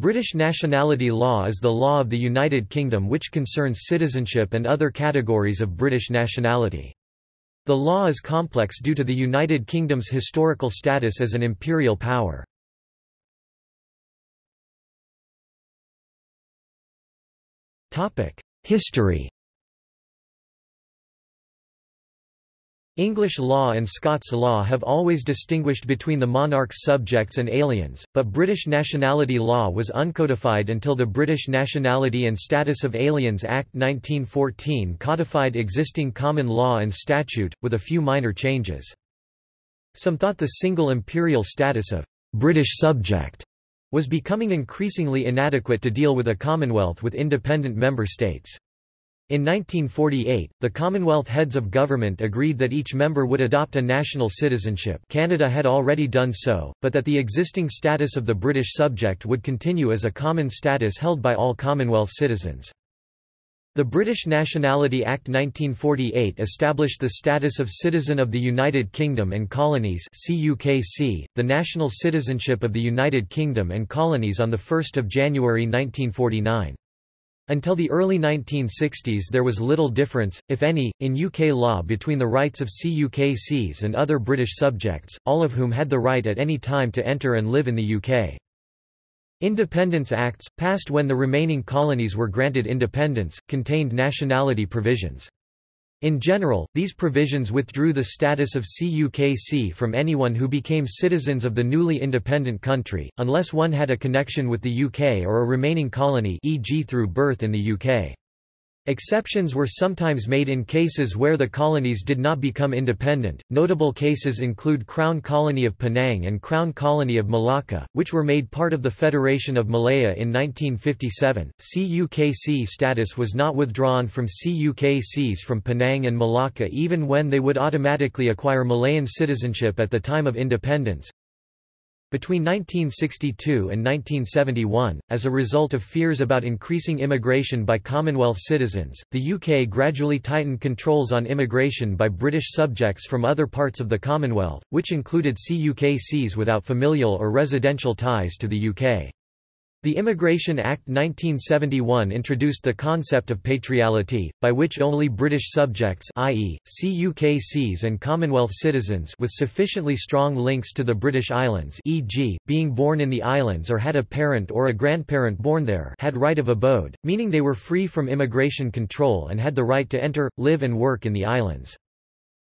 British nationality law is the law of the United Kingdom which concerns citizenship and other categories of British nationality. The law is complex due to the United Kingdom's historical status as an imperial power. History English law and Scots law have always distinguished between the monarch's subjects and aliens, but British nationality law was uncodified until the British Nationality and Status of Aliens Act 1914 codified existing common law and statute, with a few minor changes. Some thought the single imperial status of «British subject» was becoming increasingly inadequate to deal with a Commonwealth with independent member states. In 1948, the Commonwealth heads of government agreed that each member would adopt a national citizenship Canada had already done so, but that the existing status of the British subject would continue as a common status held by all Commonwealth citizens. The British Nationality Act 1948 established the status of citizen of the United Kingdom and Colonies the national citizenship of the United Kingdom and Colonies on 1 January 1949. Until the early 1960s there was little difference, if any, in UK law between the rights of CUKCs and other British subjects, all of whom had the right at any time to enter and live in the UK. Independence Acts, passed when the remaining colonies were granted independence, contained nationality provisions. In general, these provisions withdrew the status of CUKC from anyone who became citizens of the newly independent country, unless one had a connection with the UK or a remaining colony e.g. through birth in the UK. Exceptions were sometimes made in cases where the colonies did not become independent. Notable cases include Crown Colony of Penang and Crown Colony of Malacca, which were made part of the Federation of Malaya in 1957. CUKC status was not withdrawn from CUKCs from Penang and Malacca even when they would automatically acquire Malayan citizenship at the time of independence. Between 1962 and 1971, as a result of fears about increasing immigration by Commonwealth citizens, the UK gradually tightened controls on immigration by British subjects from other parts of the Commonwealth, which included CUKCs without familial or residential ties to the UK. The Immigration Act 1971 introduced the concept of patriality, by which only British subjects i.e., CUKCs and Commonwealth citizens with sufficiently strong links to the British Islands e.g., being born in the islands or had a parent or a grandparent born there had right of abode, meaning they were free from immigration control and had the right to enter, live and work in the islands.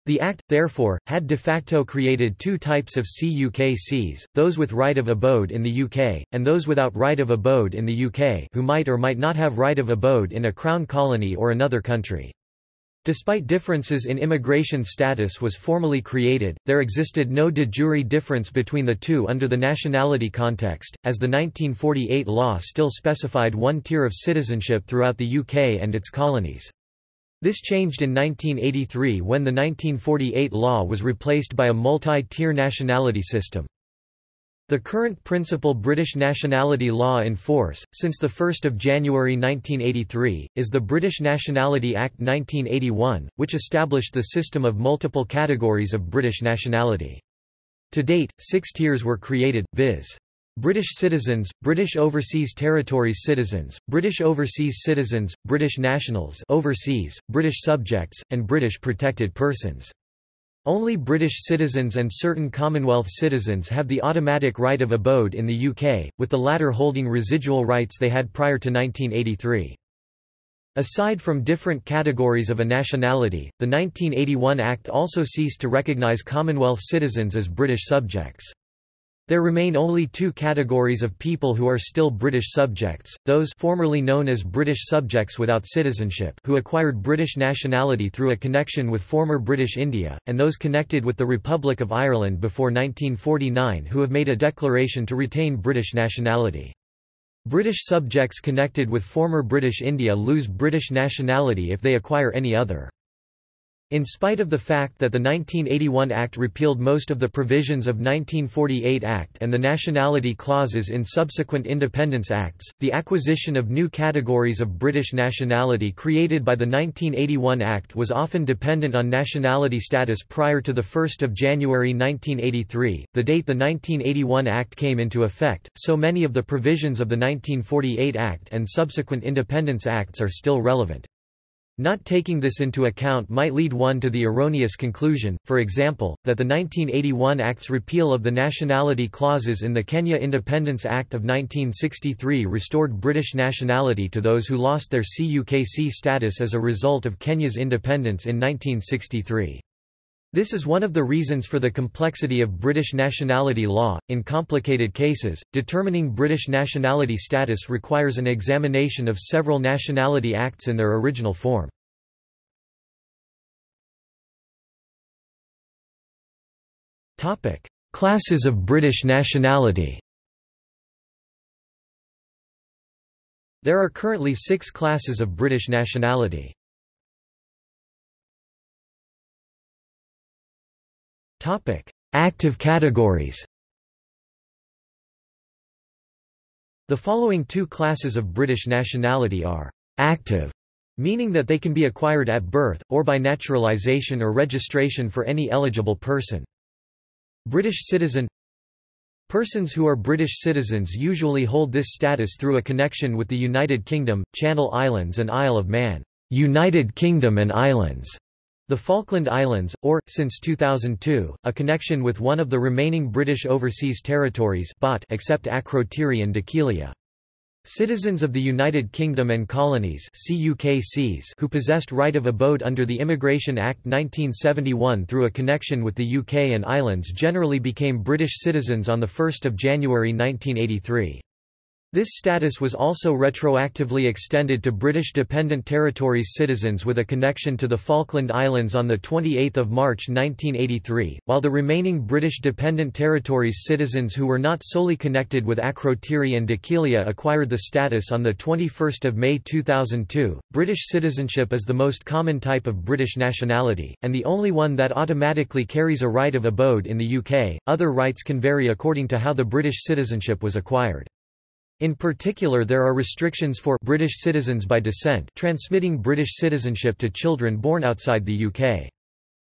The Act, therefore, had de facto created two types of CUKCs, those with right of abode in the UK, and those without right of abode in the UK who might or might not have right of abode in a Crown colony or another country. Despite differences in immigration status was formally created, there existed no de jure difference between the two under the nationality context, as the 1948 law still specified one tier of citizenship throughout the UK and its colonies. This changed in 1983 when the 1948 law was replaced by a multi-tier nationality system. The current principal British nationality law in force, since 1 January 1983, is the British Nationality Act 1981, which established the system of multiple categories of British nationality. To date, six tiers were created, viz. British citizens, British Overseas Territories citizens, British Overseas citizens, British nationals overseas, British subjects, and British protected persons. Only British citizens and certain Commonwealth citizens have the automatic right of abode in the UK, with the latter holding residual rights they had prior to 1983. Aside from different categories of a nationality, the 1981 Act also ceased to recognise Commonwealth citizens as British subjects. There remain only two categories of people who are still British subjects, those formerly known as British subjects without citizenship who acquired British nationality through a connection with former British India, and those connected with the Republic of Ireland before 1949 who have made a declaration to retain British nationality. British subjects connected with former British India lose British nationality if they acquire any other. In spite of the fact that the 1981 Act repealed most of the provisions of 1948 Act and the nationality clauses in subsequent independence acts, the acquisition of new categories of British nationality created by the 1981 Act was often dependent on nationality status prior to 1 January 1983, the date the 1981 Act came into effect, so many of the provisions of the 1948 Act and subsequent independence acts are still relevant. Not taking this into account might lead one to the erroneous conclusion, for example, that the 1981 Act's repeal of the nationality clauses in the Kenya Independence Act of 1963 restored British nationality to those who lost their CUKC status as a result of Kenya's independence in 1963. This is one of the reasons for the complexity of British nationality law. In complicated cases, determining British nationality status requires an examination of several nationality acts in their original form. Topic: Classes of British nationality. There are currently 6 classes of British nationality. Active categories. The following two classes of British nationality are active, meaning that they can be acquired at birth, or by naturalisation or registration for any eligible person. British citizen Persons who are British citizens usually hold this status through a connection with the United Kingdom, Channel Islands and Isle of Man United Kingdom and Islands the Falkland Islands, or, since 2002, a connection with one of the remaining British Overseas Territories except Akrotiri and Dhekelia. Citizens of the United Kingdom and Colonies who possessed right of abode under the Immigration Act 1971 through a connection with the UK and Islands generally became British citizens on 1 January 1983. This status was also retroactively extended to British Dependent Territories citizens with a connection to the Falkland Islands on 28 March 1983, while the remaining British Dependent Territories citizens who were not solely connected with Akrotiri and Dhekelia acquired the status on 21 May 2002. British citizenship is the most common type of British nationality, and the only one that automatically carries a right of abode in the UK. Other rights can vary according to how the British citizenship was acquired. In particular there are restrictions for British citizens by descent transmitting British citizenship to children born outside the UK.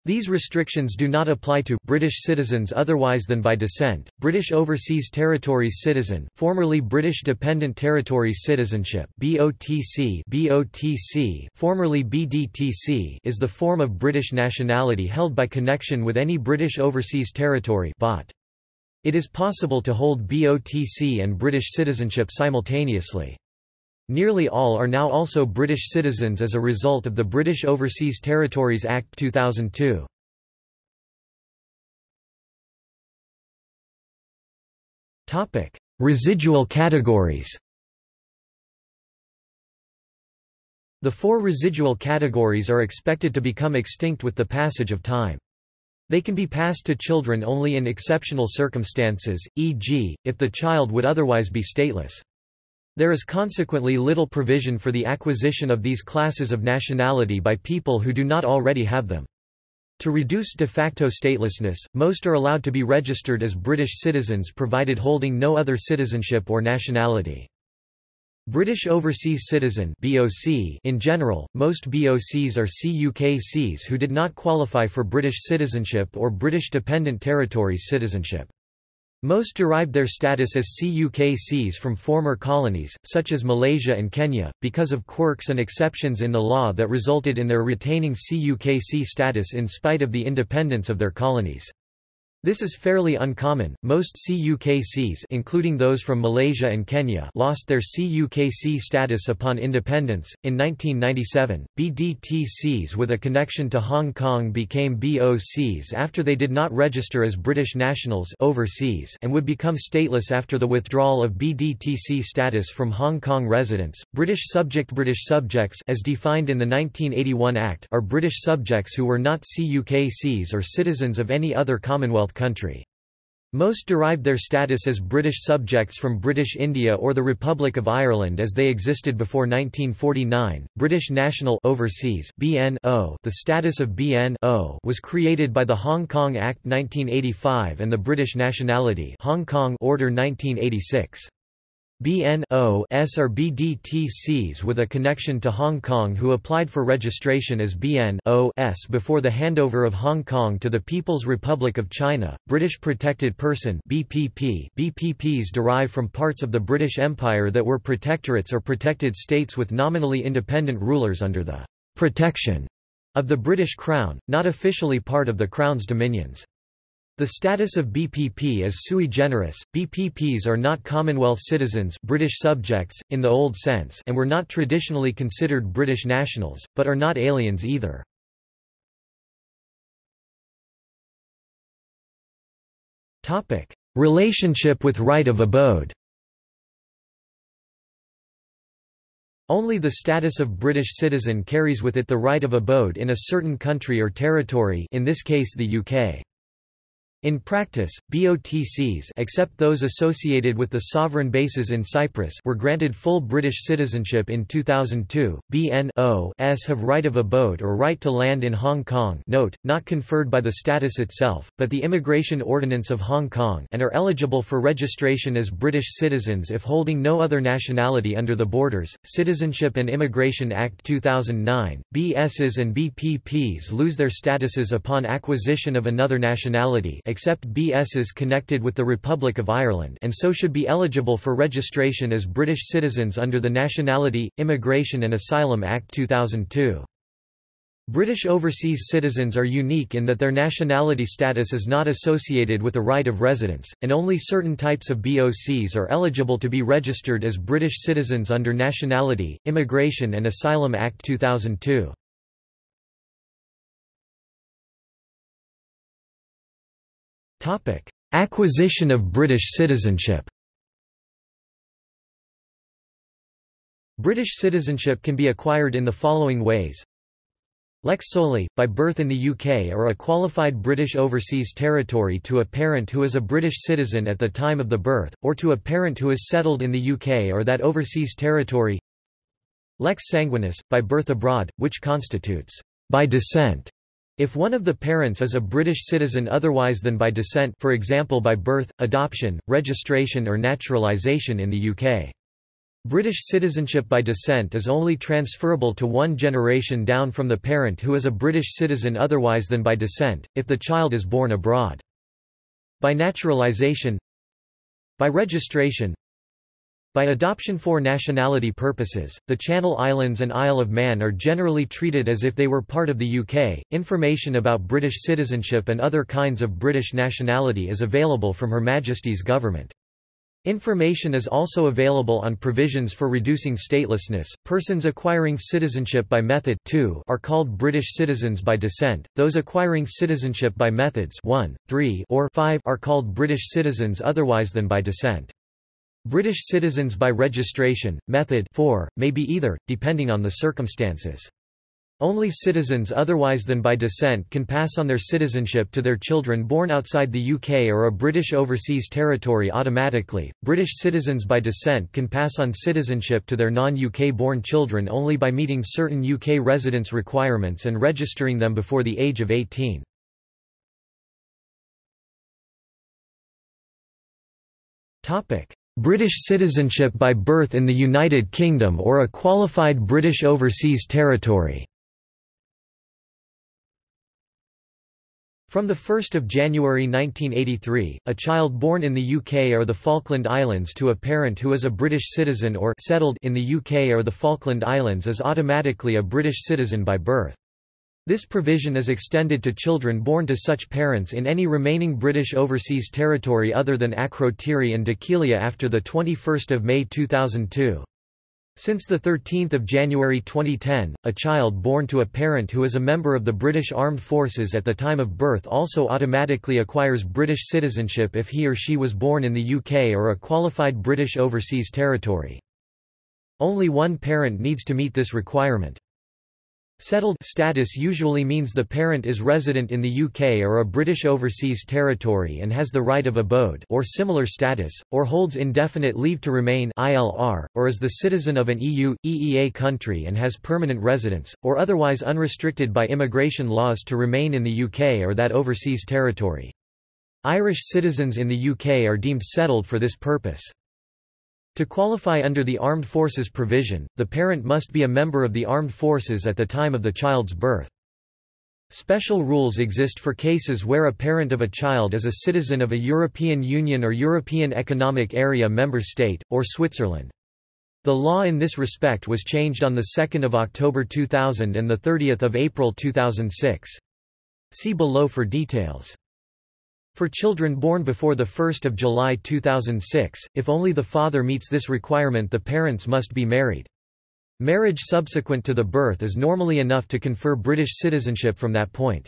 These restrictions do not apply to British citizens otherwise than by descent. British Overseas Territories citizen, formerly British Dependent Territories citizenship (BOTC), BOTC, formerly BDTC, is the form of British nationality held by connection with any British Overseas Territory (BOT). It is possible to hold BOTC and British citizenship simultaneously. Nearly all are now also British citizens as a result of the British Overseas Territories Act 2002. Topic: Residual categories The four residual categories are expected to become extinct with the passage of time. They can be passed to children only in exceptional circumstances, e.g., if the child would otherwise be stateless. There is consequently little provision for the acquisition of these classes of nationality by people who do not already have them. To reduce de facto statelessness, most are allowed to be registered as British citizens provided holding no other citizenship or nationality. British Overseas Citizen (BOC) In general, most BOCs are CUKCs who did not qualify for British citizenship or British Dependent Territories citizenship. Most derived their status as CUKCs from former colonies, such as Malaysia and Kenya, because of quirks and exceptions in the law that resulted in their retaining CUKC status in spite of the independence of their colonies. This is fairly uncommon. Most CUKCs, including those from Malaysia and Kenya, lost their CUKC status upon independence. In 1997, BDTCs with a connection to Hong Kong became BOCs after they did not register as British nationals overseas and would become stateless after the withdrawal of BDTC status from Hong Kong residents. British subject British subjects as defined in the 1981 Act are British subjects who were not CUKCs or citizens of any other Commonwealth country. Most derived their status as British subjects from British India or the Republic of Ireland as they existed before 1949. British National Overseas (BNO). The status of BNO was created by the Hong Kong Act 1985 and the British Nationality Hong Kong Order 1986. BNOs are BDTCs with a connection to Hong Kong who applied for registration as BNOs before the handover of Hong Kong to the People's Republic of China. British Protected Person BPP BPPs derive from parts of the British Empire that were protectorates or protected states with nominally independent rulers under the protection of the British Crown, not officially part of the Crown's dominions. The status of BPP is sui generis. BPPs are not Commonwealth citizens, British subjects in the old sense, and were not traditionally considered British nationals, but are not aliens either. Topic: Relationship with right of abode. Only the status of British citizen carries with it the right of abode in a certain country or territory in this case the UK. In practice, BOTCs except those associated with the sovereign bases in Cyprus were granted full British citizenship in 2002. BNOs have right of abode or right to land in Hong Kong note, not conferred by the status itself, but the Immigration Ordinance of Hong Kong and are eligible for registration as British citizens if holding no other nationality under the Borders, Citizenship and Immigration Act 2009. BSs and BPPs lose their statuses upon acquisition of another nationality except BSs connected with the Republic of Ireland and so should be eligible for registration as British citizens under the Nationality, Immigration and Asylum Act 2002. British overseas citizens are unique in that their nationality status is not associated with a right of residence, and only certain types of BOCs are eligible to be registered as British citizens under Nationality, Immigration and Asylum Act 2002. Topic: Acquisition of British citizenship. British citizenship can be acquired in the following ways. Lex soli, by birth in the UK or a qualified British overseas territory to a parent who is a British citizen at the time of the birth, or to a parent who is settled in the UK or that overseas territory. Lex sanguinis, by birth abroad, which constitutes by descent if one of the parents is a British citizen otherwise than by descent for example by birth, adoption, registration or naturalisation in the UK. British citizenship by descent is only transferable to one generation down from the parent who is a British citizen otherwise than by descent, if the child is born abroad. By naturalisation By registration by adoption for nationality purposes, the Channel Islands and Isle of Man are generally treated as if they were part of the UK. Information about British citizenship and other kinds of British nationality is available from Her Majesty's government. Information is also available on provisions for reducing statelessness. Persons acquiring citizenship by method 2 are called British citizens by descent. Those acquiring citizenship by methods 1, 3, or 5 are called British citizens otherwise than by descent. British citizens by registration, method 4, may be either, depending on the circumstances. Only citizens otherwise than by descent can pass on their citizenship to their children born outside the UK or a British overseas territory automatically. British citizens by descent can pass on citizenship to their non-UK born children only by meeting certain UK residence requirements and registering them before the age of 18. Topic: British citizenship by birth in the United Kingdom or a qualified British overseas territory. From 1 January 1983, a child born in the UK or the Falkland Islands to a parent who is a British citizen or settled in the UK or the Falkland Islands is automatically a British citizen by birth. This provision is extended to children born to such parents in any remaining British overseas territory other than Akrotiri and Dhekelia after 21 May 2002. Since 13 January 2010, a child born to a parent who is a member of the British Armed Forces at the time of birth also automatically acquires British citizenship if he or she was born in the UK or a qualified British overseas territory. Only one parent needs to meet this requirement. Settled status usually means the parent is resident in the UK or a British Overseas Territory and has the right of abode or similar status, or holds indefinite leave to remain ILR, or is the citizen of an EU, EEA country and has permanent residence, or otherwise unrestricted by immigration laws to remain in the UK or that overseas territory. Irish citizens in the UK are deemed settled for this purpose. To qualify under the Armed Forces provision, the parent must be a member of the armed forces at the time of the child's birth. Special rules exist for cases where a parent of a child is a citizen of a European Union or European Economic Area member state, or Switzerland. The law in this respect was changed on 2 October 2000 and 30 April 2006. See below for details. For children born before 1 July 2006, if only the father meets this requirement the parents must be married. Marriage subsequent to the birth is normally enough to confer British citizenship from that point.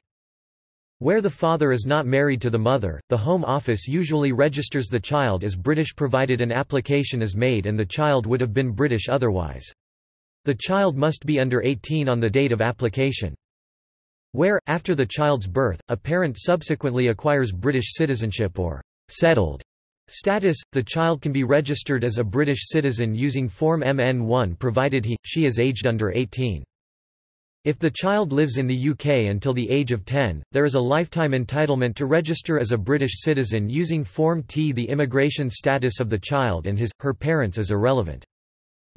Where the father is not married to the mother, the Home Office usually registers the child as British provided an application is made and the child would have been British otherwise. The child must be under 18 on the date of application. Where, after the child's birth, a parent subsequently acquires British citizenship or settled status, the child can be registered as a British citizen using Form MN1 provided he, she is aged under 18. If the child lives in the UK until the age of 10, there is a lifetime entitlement to register as a British citizen using Form T. The immigration status of the child and his, her parents is irrelevant.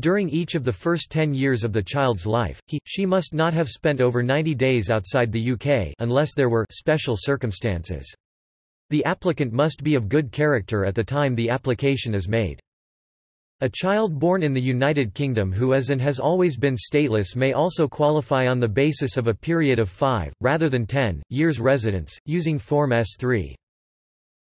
During each of the first 10 years of the child's life, he, she must not have spent over 90 days outside the UK unless there were special circumstances. The applicant must be of good character at the time the application is made. A child born in the United Kingdom who is and has always been stateless may also qualify on the basis of a period of 5, rather than 10, years residence, using Form S3.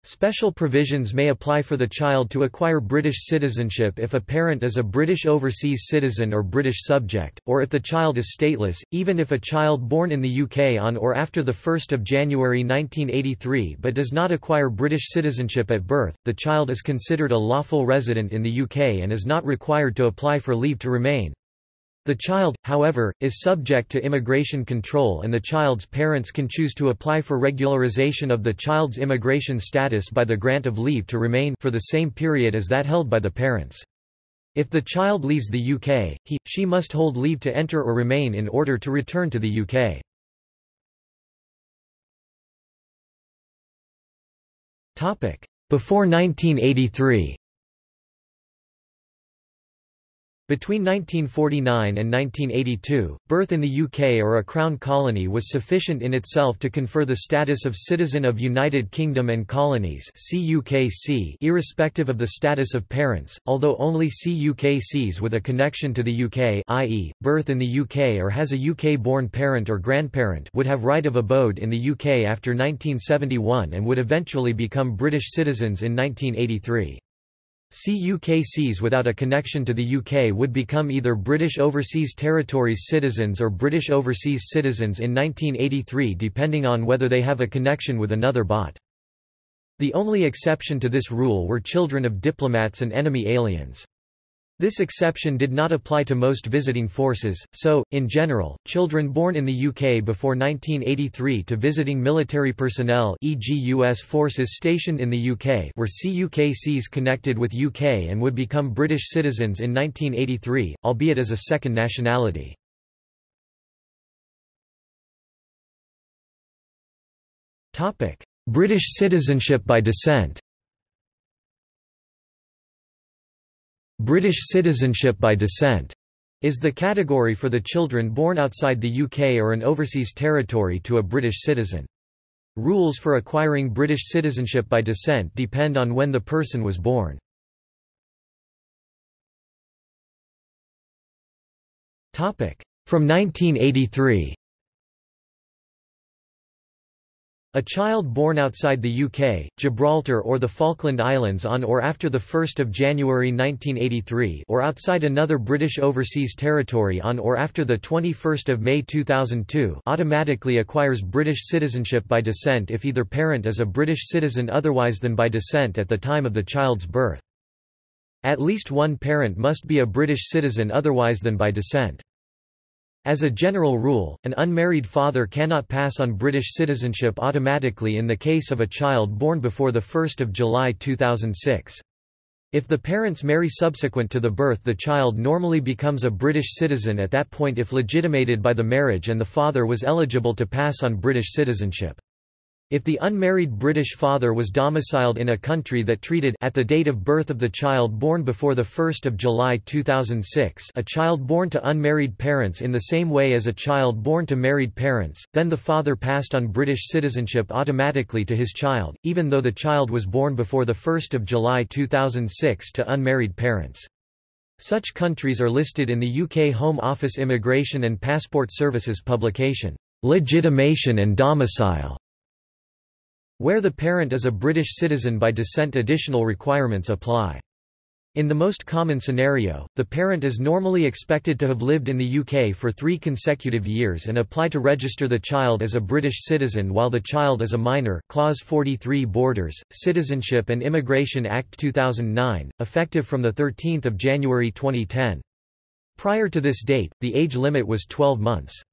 Special provisions may apply for the child to acquire British citizenship if a parent is a British overseas citizen or British subject, or if the child is stateless, even if a child born in the UK on or after 1 January 1983 but does not acquire British citizenship at birth, the child is considered a lawful resident in the UK and is not required to apply for leave to remain. The child, however, is subject to immigration control and the child's parents can choose to apply for regularization of the child's immigration status by the grant of leave to remain for the same period as that held by the parents. If the child leaves the UK, he, she must hold leave to enter or remain in order to return to the UK. Before 1983 Between 1949 and 1982, birth in the UK or a Crown colony was sufficient in itself to confer the status of citizen of United Kingdom and Colonies irrespective of the status of parents, although only CUKCs with a connection to the UK i.e., birth in the UK or has a UK-born parent or grandparent would have right of abode in the UK after 1971 and would eventually become British citizens in 1983. CUKCs without a connection to the UK would become either British Overseas Territories citizens or British Overseas citizens in 1983 depending on whether they have a connection with another BOT. The only exception to this rule were children of diplomats and enemy aliens. This exception did not apply to most visiting forces, so, in general, children born in the UK before 1983 to visiting military personnel e.g. US forces stationed in the UK were CUKCs connected with UK and would become British citizens in 1983, albeit as a second nationality. British citizenship by descent British citizenship by descent is the category for the children born outside the UK or an overseas territory to a British citizen. Rules for acquiring British citizenship by descent depend on when the person was born. From 1983 A child born outside the UK, Gibraltar or the Falkland Islands on or after 1 January 1983 or outside another British overseas territory on or after 21 May 2002 automatically acquires British citizenship by descent if either parent is a British citizen otherwise than by descent at the time of the child's birth. At least one parent must be a British citizen otherwise than by descent. As a general rule, an unmarried father cannot pass on British citizenship automatically in the case of a child born before 1 July 2006. If the parents marry subsequent to the birth the child normally becomes a British citizen at that point if legitimated by the marriage and the father was eligible to pass on British citizenship. If the unmarried British father was domiciled in a country that treated at the date of birth of the child born before 1 July 2006 a child born to unmarried parents in the same way as a child born to married parents, then the father passed on British citizenship automatically to his child, even though the child was born before 1 July 2006 to unmarried parents. Such countries are listed in the UK Home Office Immigration and Passport Services publication, Legitimation and Domicile. Where the parent is a British citizen by descent additional requirements apply. In the most common scenario, the parent is normally expected to have lived in the UK for three consecutive years and apply to register the child as a British citizen while the child is a minor Clause 43 Borders, Citizenship and Immigration Act 2009, effective from 13 January 2010. Prior to this date, the age limit was 12 months.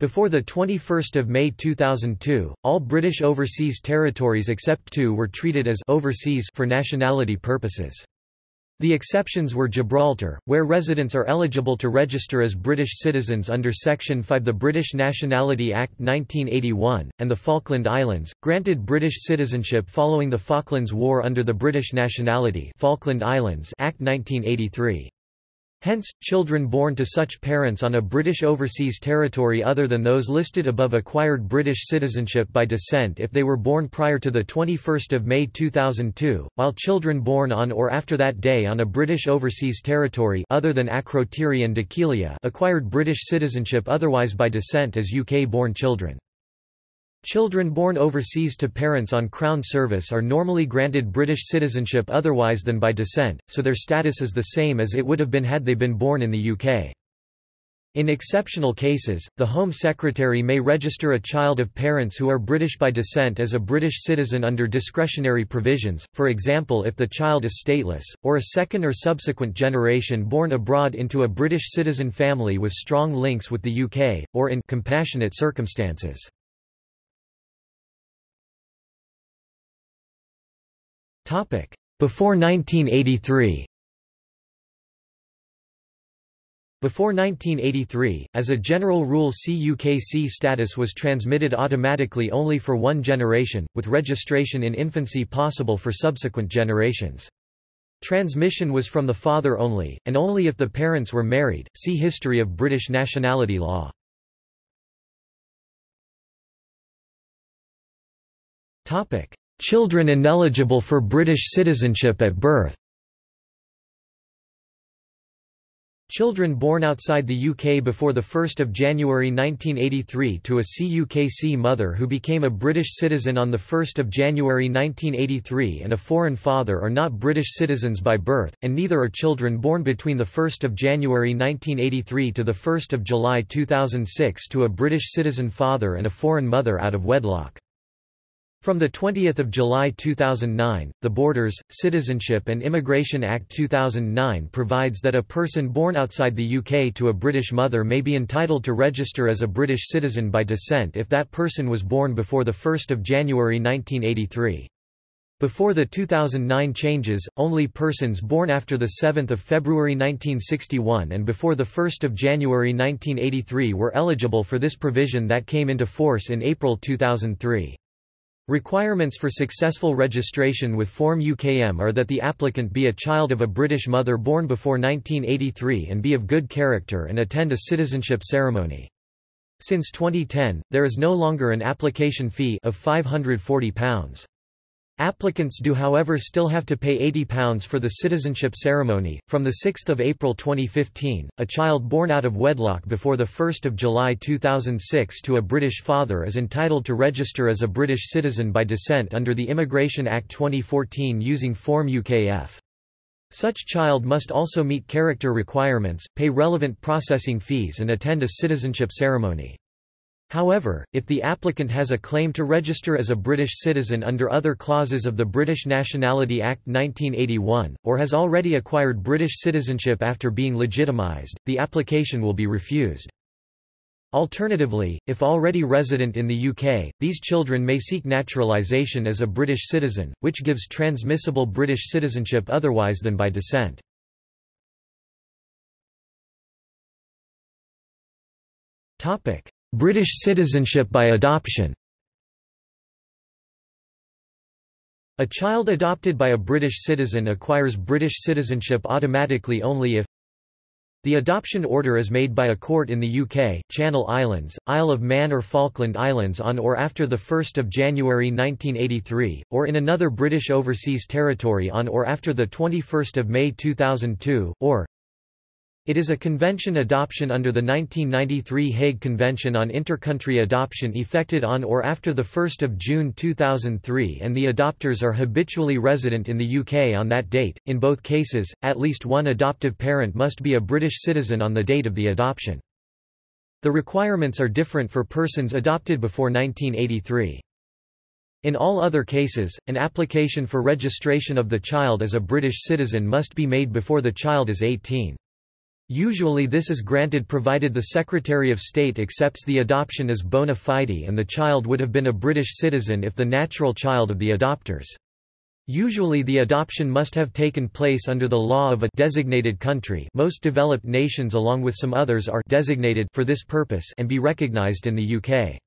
Before 21 May 2002, all British overseas territories except two were treated as overseas for nationality purposes. The exceptions were Gibraltar, where residents are eligible to register as British citizens under Section 5 the British Nationality Act 1981, and the Falkland Islands, granted British citizenship following the Falklands War under the British Nationality Falkland Islands Act 1983. Hence, children born to such parents on a British overseas territory other than those listed above acquired British citizenship by descent if they were born prior to 21 May 2002, while children born on or after that day on a British overseas territory other than Akrotiri and Dhekelia acquired British citizenship otherwise by descent as UK-born children. Children born overseas to parents on Crown service are normally granted British citizenship otherwise than by descent, so their status is the same as it would have been had they been born in the UK. In exceptional cases, the Home Secretary may register a child of parents who are British by descent as a British citizen under discretionary provisions, for example if the child is stateless, or a second or subsequent generation born abroad into a British citizen family with strong links with the UK, or in compassionate circumstances. Before 1983 Before 1983, as a general rule CUKC status was transmitted automatically only for one generation, with registration in infancy possible for subsequent generations. Transmission was from the father only, and only if the parents were married. See History of British nationality law. Children ineligible for British citizenship at birth Children born outside the UK before 1 January 1983 to a CUKC mother who became a British citizen on 1 January 1983 and a foreign father are not British citizens by birth, and neither are children born between 1 January 1983 to 1 July 2006 to a British citizen father and a foreign mother out of wedlock. From 20 July 2009, the Borders, Citizenship and Immigration Act 2009 provides that a person born outside the UK to a British mother may be entitled to register as a British citizen by descent if that person was born before 1 January 1983. Before the 2009 changes, only persons born after 7 February 1961 and before 1 January 1983 were eligible for this provision that came into force in April 2003. Requirements for successful registration with Form UKM are that the applicant be a child of a British mother born before 1983 and be of good character and attend a citizenship ceremony. Since 2010, there is no longer an application fee of £540. Applicants do however still have to pay £80 for the citizenship ceremony. From 6 April 2015, a child born out of wedlock before 1 July 2006 to a British father is entitled to register as a British citizen by descent under the Immigration Act 2014 using Form UKF. Such child must also meet character requirements, pay relevant processing fees and attend a citizenship ceremony. However, if the applicant has a claim to register as a British citizen under other clauses of the British Nationality Act 1981, or has already acquired British citizenship after being legitimised, the application will be refused. Alternatively, if already resident in the UK, these children may seek naturalisation as a British citizen, which gives transmissible British citizenship otherwise than by descent. British citizenship by adoption. A child adopted by a British citizen acquires British citizenship automatically only if the adoption order is made by a court in the UK, Channel Islands, Isle of Man or Falkland Islands on or after 1 January 1983, or in another British overseas territory on or after 21 May 2002, or it is a convention adoption under the 1993 Hague Convention on Intercountry Adoption effected on or after 1 June 2003 and the adopters are habitually resident in the UK on that date. In both cases, at least one adoptive parent must be a British citizen on the date of the adoption. The requirements are different for persons adopted before 1983. In all other cases, an application for registration of the child as a British citizen must be made before the child is 18. Usually this is granted provided the Secretary of State accepts the adoption as bona fide and the child would have been a British citizen if the natural child of the adopters. Usually the adoption must have taken place under the law of a designated country most developed nations along with some others are designated for this purpose and be recognised in the UK.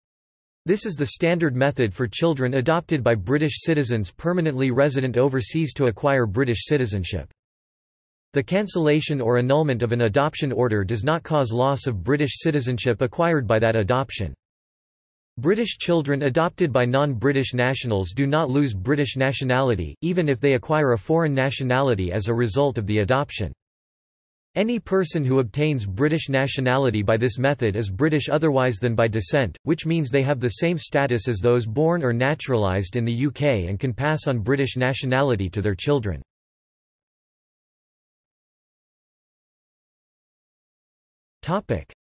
This is the standard method for children adopted by British citizens permanently resident overseas to acquire British citizenship. The cancellation or annulment of an adoption order does not cause loss of British citizenship acquired by that adoption. British children adopted by non-British nationals do not lose British nationality, even if they acquire a foreign nationality as a result of the adoption. Any person who obtains British nationality by this method is British otherwise than by descent, which means they have the same status as those born or naturalised in the UK and can pass on British nationality to their children.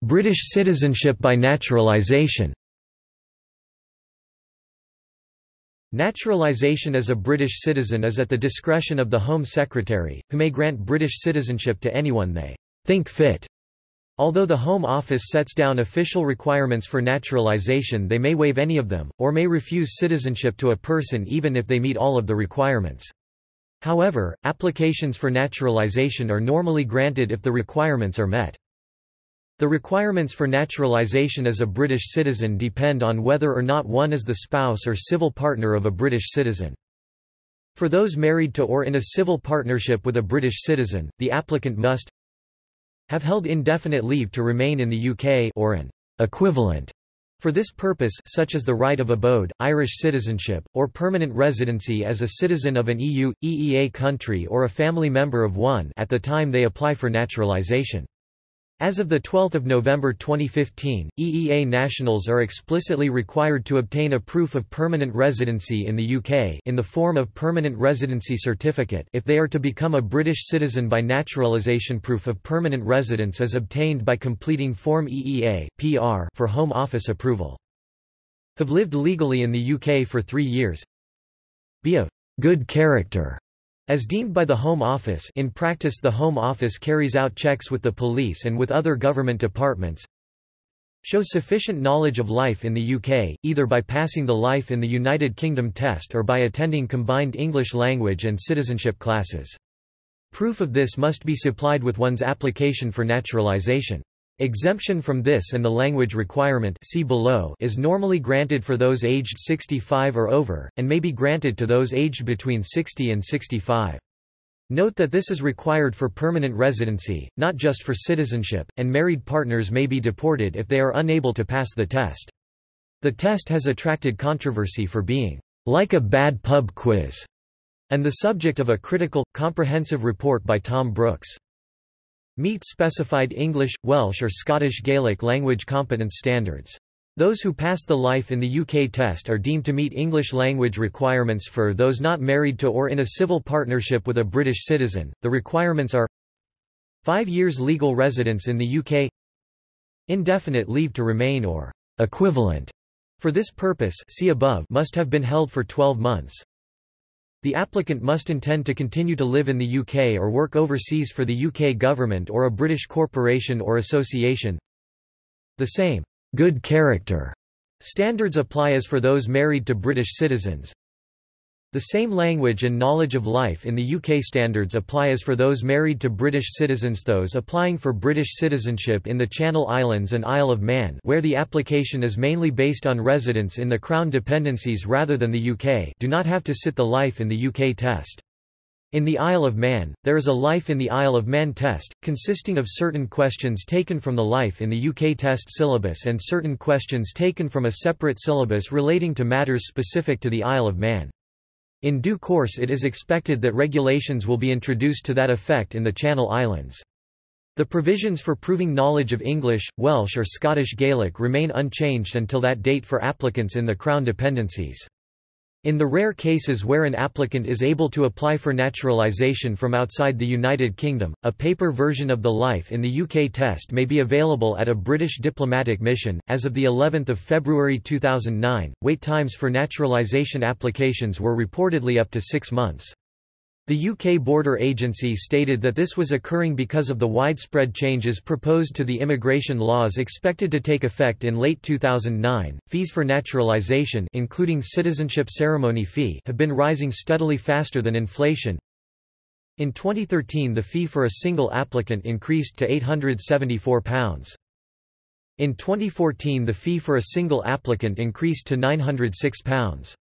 British citizenship by naturalisation Naturalisation as a British citizen is at the discretion of the Home Secretary, who may grant British citizenship to anyone they think fit. Although the Home Office sets down official requirements for naturalisation they may waive any of them, or may refuse citizenship to a person even if they meet all of the requirements. However, applications for naturalisation are normally granted if the requirements are met. The requirements for naturalisation as a British citizen depend on whether or not one is the spouse or civil partner of a British citizen. For those married to or in a civil partnership with a British citizen, the applicant must have held indefinite leave to remain in the UK or an equivalent for this purpose such as the right of abode, Irish citizenship, or permanent residency as a citizen of an EU, EEA country or a family member of one at the time they apply for naturalisation. As of 12 November 2015, EEA nationals are explicitly required to obtain a proof of permanent residency in the UK in the form of Permanent Residency Certificate if they are to become a British citizen by naturalisation proof of permanent residence is obtained by completing Form EEA PR for Home Office approval. Have lived legally in the UK for three years Be of good character as deemed by the Home Office in practice the Home Office carries out checks with the police and with other government departments show sufficient knowledge of life in the UK, either by passing the Life in the United Kingdom test or by attending combined English language and citizenship classes. Proof of this must be supplied with one's application for naturalisation. Exemption from this and the language requirement see below is normally granted for those aged 65 or over, and may be granted to those aged between 60 and 65. Note that this is required for permanent residency, not just for citizenship, and married partners may be deported if they are unable to pass the test. The test has attracted controversy for being like a bad pub quiz, and the subject of a critical, comprehensive report by Thom Brooks. Meet specified English, Welsh or Scottish Gaelic language competence standards. Those who pass the Life in the UK test are deemed to meet English language requirements for those not married to or in a civil partnership with a British citizen. The requirements are 5 years legal residence in the UK, indefinite leave to remain or equivalent for this purpose see above must have been held for 12 months. The applicant must intend to continue to live in the UK or work overseas for the UK government or a British corporation or association. The same good character standards apply as for those married to British citizens. The same language and knowledge of life in the UK standards apply as for those married to British citizens those applying for British citizenship in the Channel Islands and Isle of Man where the application is mainly based on residence in the Crown dependencies rather than the UK do not have to sit the Life in the UK test. In the Isle of Man, there is a Life in the Isle of Man test, consisting of certain questions taken from the Life in the UK test syllabus and certain questions taken from a separate syllabus relating to matters specific to the Isle of Man. In due course it is expected that regulations will be introduced to that effect in the Channel Islands. The provisions for proving knowledge of English, Welsh or Scottish Gaelic remain unchanged until that date for applicants in the Crown dependencies. In the rare cases where an applicant is able to apply for naturalisation from outside the United Kingdom, a paper version of the Life in the UK test may be available at a British diplomatic mission. As of the 11th of February 2009, wait times for naturalisation applications were reportedly up to 6 months. The UK Border Agency stated that this was occurring because of the widespread changes proposed to the immigration laws expected to take effect in late 2009. Fees for naturalisation, including citizenship ceremony fee, have been rising steadily faster than inflation. In 2013, the fee for a single applicant increased to £874. In 2014, the fee for a single applicant increased to £906.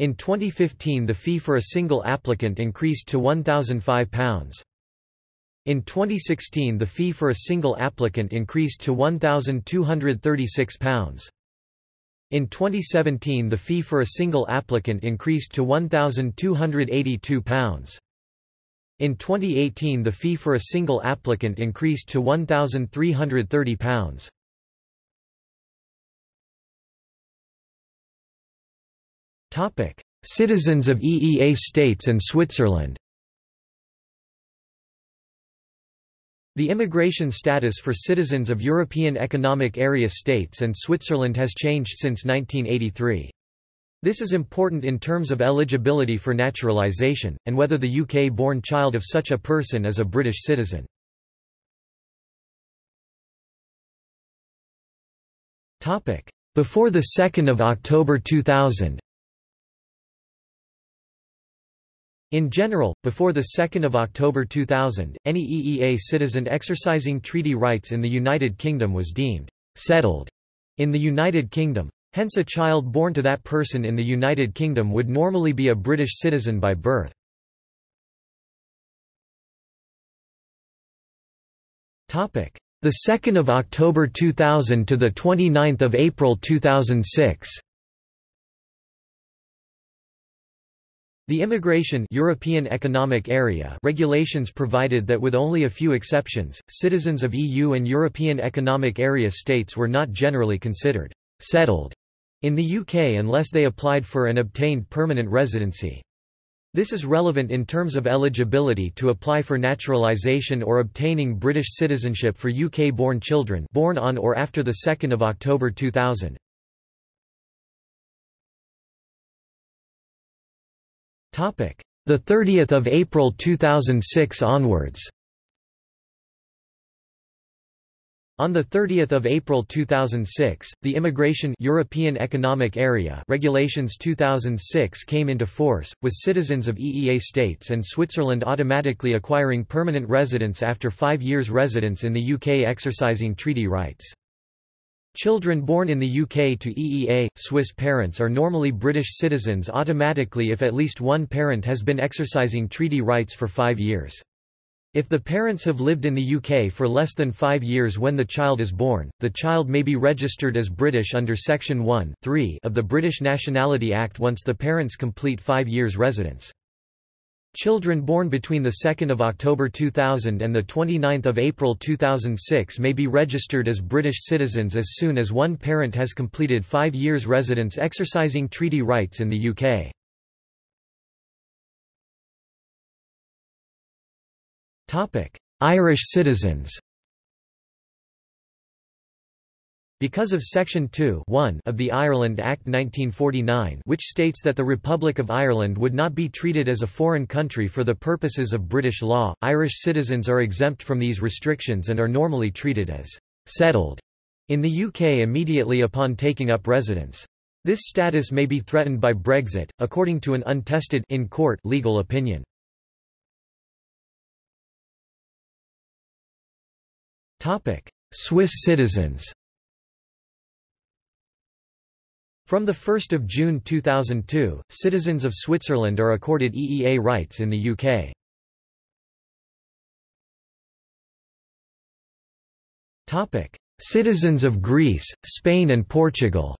In 2015 the fee for a single applicant increased to £1,005. In 2016 the fee for a single applicant increased to £1,236. In 2017 the fee for a single applicant increased to £1,282. In 2018 the fee for a single applicant increased to £1,330. Topic: Citizens of EEA states and Switzerland. The immigration status for citizens of European Economic Area states and Switzerland has changed since 1983. This is important in terms of eligibility for naturalisation, and whether the UK-born child of such a person is a British citizen. Before 2 October 2000 In general, before 2 October 2000, any EEA citizen exercising treaty rights in the United Kingdom was deemed «settled» in the United Kingdom. Hence a child born to that person in the United Kingdom would normally be a British citizen by birth. The 2nd of October 2000 to the 29th of April 2006. The Immigration European Economic Area regulations provided that with only a few exceptions, citizens of EU and European Economic Area states were not generally considered settled in the UK unless they applied for and obtained permanent residency. This is relevant in terms of eligibility to apply for naturalisation or obtaining British citizenship for UK-born children born on or after 2 October 2000. The 30th of April 2006 onwards. On 30 April 2006, the Immigration European Economic Area Regulations 2006 came into force, with citizens of EEA states and Switzerland automatically acquiring permanent residence after five years residence in the UK exercising treaty rights. Children born in the UK to EEA, Swiss parents are normally British citizens automatically if at least one parent has been exercising treaty rights for five years. If the parents have lived in the UK for less than five years when the child is born, the child may be registered as British under Section 1 of the British Nationality Act once the parents complete five years residence. Children born between 2 October 2000 and 29 April 2006 may be registered as British citizens as soon as one parent has completed five years residence exercising treaty rights in the UK. Irish citizens Because of Section 2 of the Ireland Act 1949 which states that the Republic of Ireland would not be treated as a foreign country for the purposes of British law, Irish citizens are exempt from these restrictions and are normally treated as «settled» in the UK immediately upon taking up residence. This status may be threatened by Brexit, according to an untested in court legal opinion. Swiss citizens From 1 June 2002, citizens of Switzerland are accorded EEA rights in the UK. Citizens of Greece, Spain and Portugal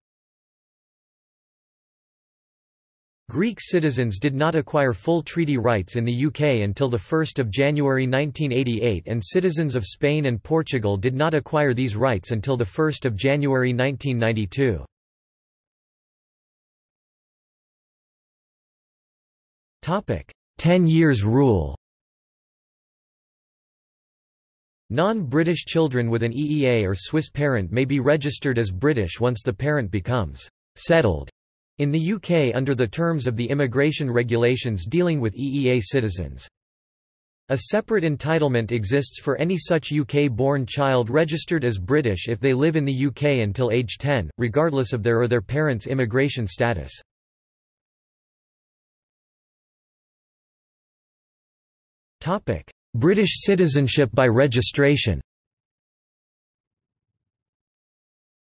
Greek citizens did not acquire full treaty rights in the UK until 1 January 1988 and citizens of Spain and Portugal did not acquire these rights until 1 January 1992. Ten years rule Non-British children with an EEA or Swiss parent may be registered as British once the parent becomes «settled» in the UK under the terms of the immigration regulations dealing with EEA citizens. A separate entitlement exists for any such UK-born child registered as British if they live in the UK until age 10, regardless of their or their parents' immigration status. British citizenship by registration